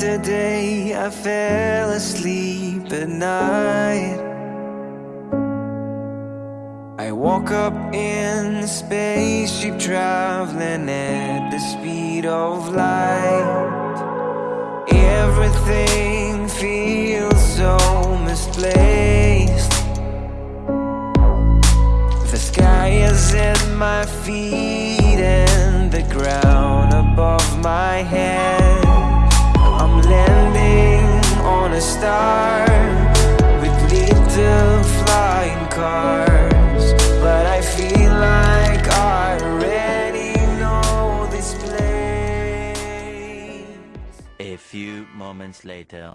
Yesterday I fell asleep at night. I woke up in a spaceship traveling at the speed of light. Everything feels so misplaced. The sky is at my feet and the ground above my head on a star. With little flying cars. But I feel like I already know this place. A few moments later.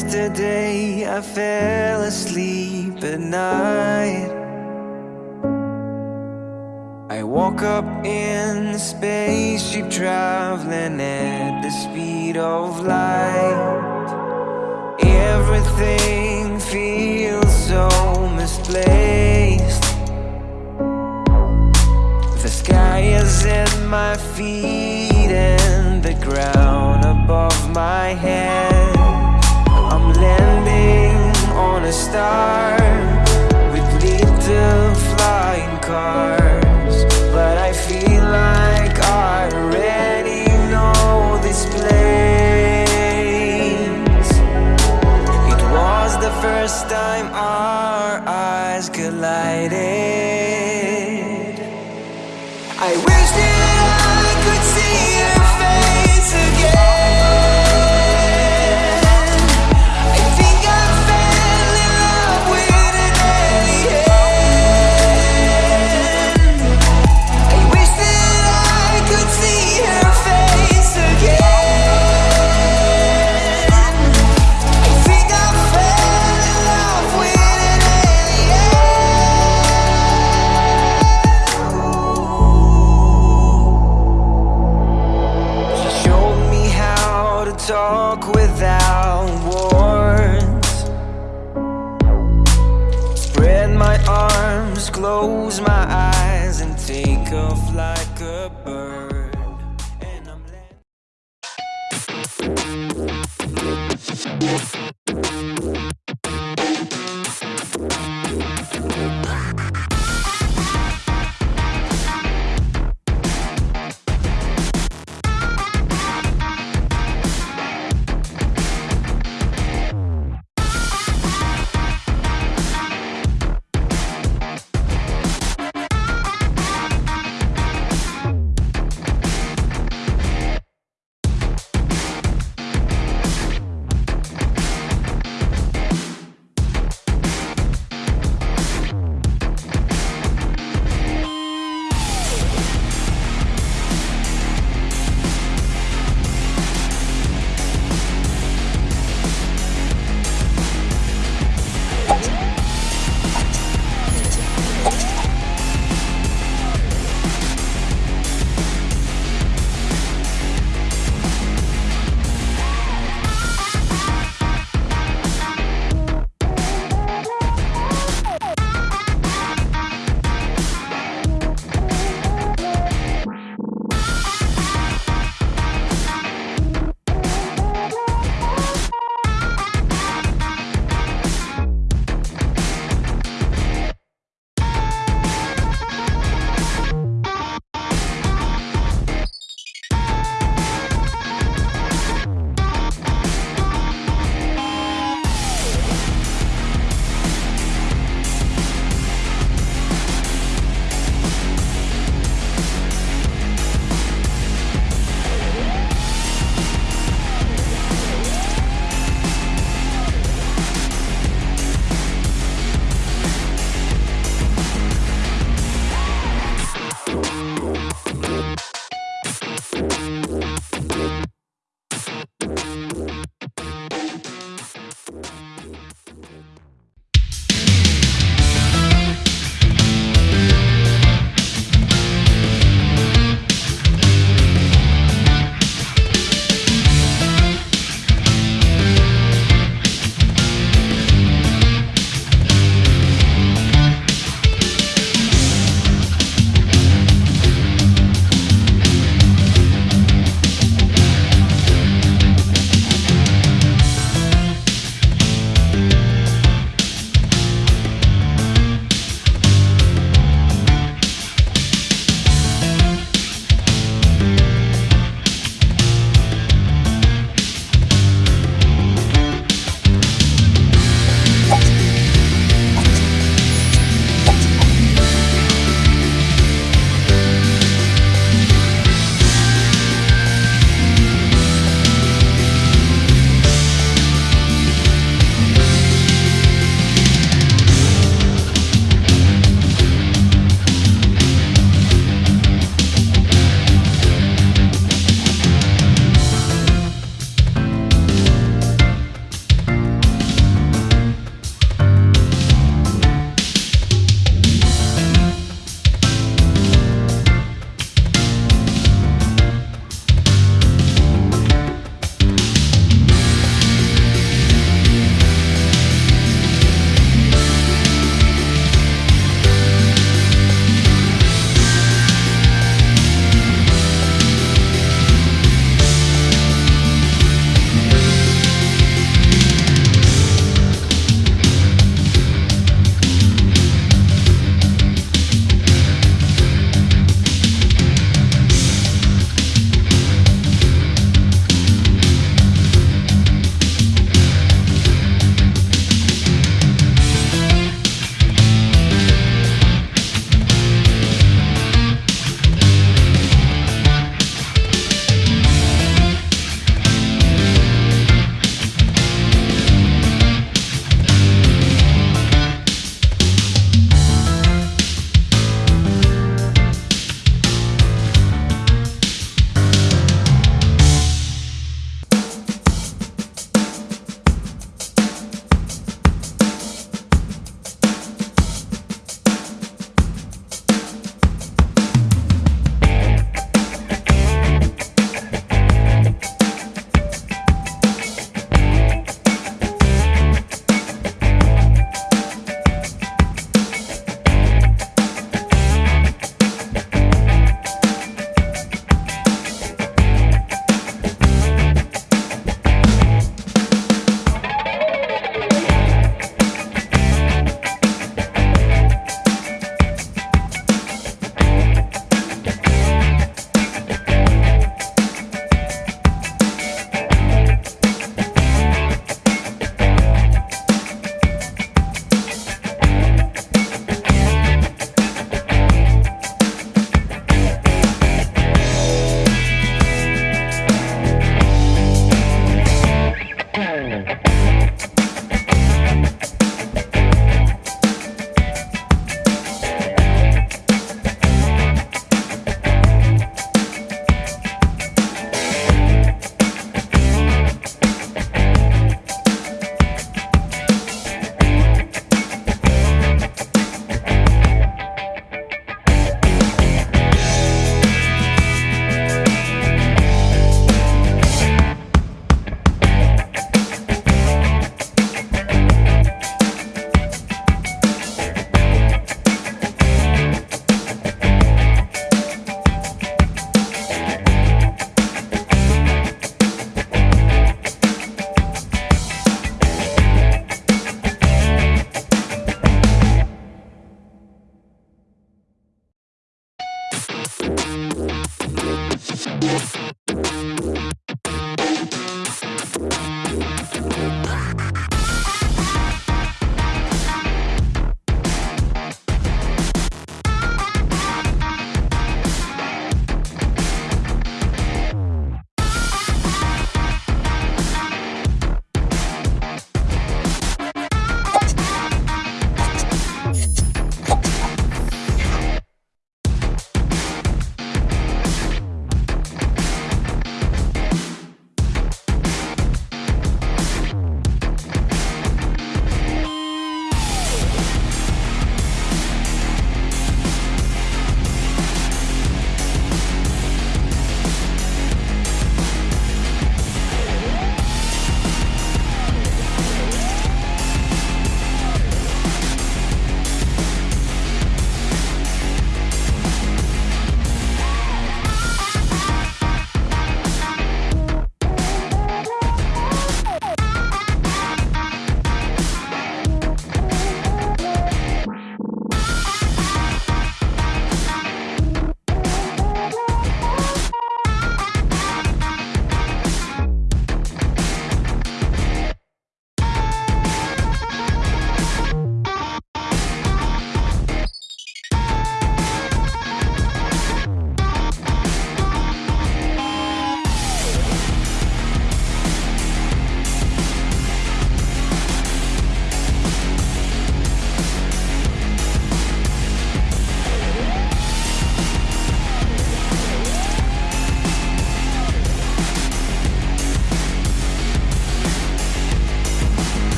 Yesterday I fell asleep at night. I woke up in the spaceship traveling at the speed of light. Everything feels so misplaced. The sky is at my feet and the ground above my head on a star with little flying cars, but I feel like talk without words. Spread my arms, close my eyes, and take off like a bird. And I'm.